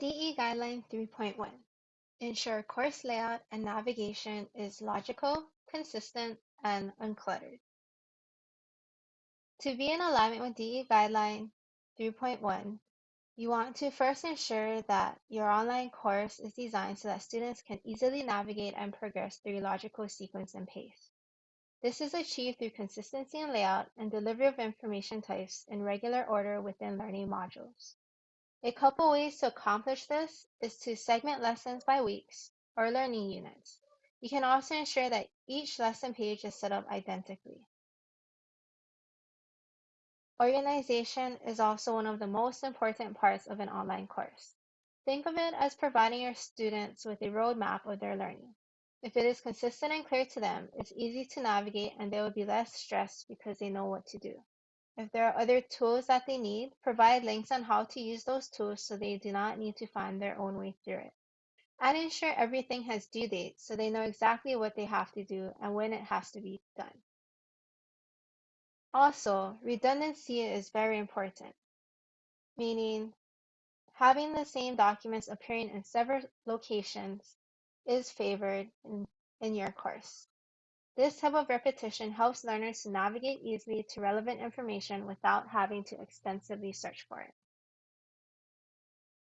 DE Guideline 3.1 Ensure course layout and navigation is logical, consistent, and uncluttered. To be in alignment with DE Guideline 3.1, you want to first ensure that your online course is designed so that students can easily navigate and progress through logical sequence and pace. This is achieved through consistency in layout and delivery of information types in regular order within learning modules. A couple ways to accomplish this is to segment lessons by weeks or learning units. You can also ensure that each lesson page is set up identically. Organization is also one of the most important parts of an online course. Think of it as providing your students with a roadmap of their learning. If it is consistent and clear to them, it's easy to navigate and they will be less stressed because they know what to do. If there are other tools that they need, provide links on how to use those tools so they do not need to find their own way through it. And ensure everything has due dates so they know exactly what they have to do and when it has to be done. Also, redundancy is very important, meaning having the same documents appearing in several locations is favored in, in your course. This type of repetition helps learners to navigate easily to relevant information without having to extensively search for it.